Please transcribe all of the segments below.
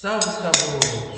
Salve os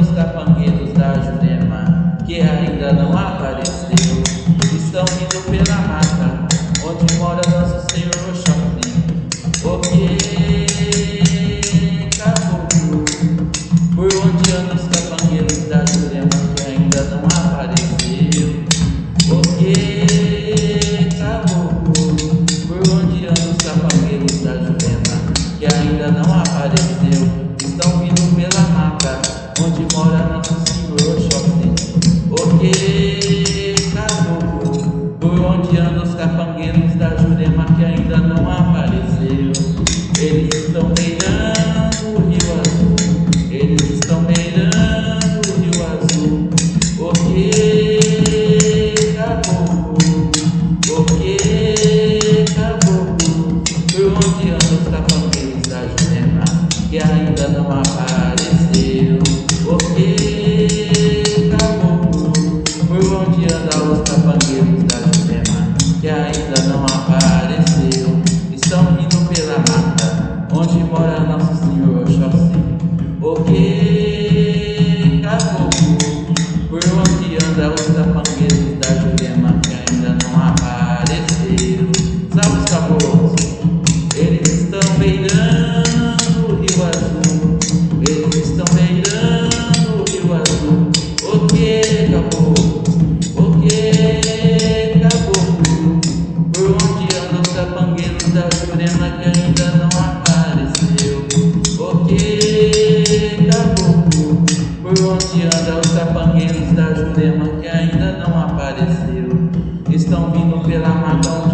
os capangueiros da Jurema que ainda não apareceu? Onde mora nosso Senhor Oxóssi. Ok, caboclo! Por onde andam os capangueiros da Jurema que ainda não apareceu? Eles estão beirando o Rio Azul. Eles estão beirando o Rio Azul. Ok, caboclo. Ok, caboclo. Por onde andam os capangueiros da Jurema que ainda não apareceu? Por onde andam da Jurema que ainda não apareceu? Ok, caboclo. Por onde andam os capangueiros da Jurema que ainda não apareceu? Estão vindo pela mata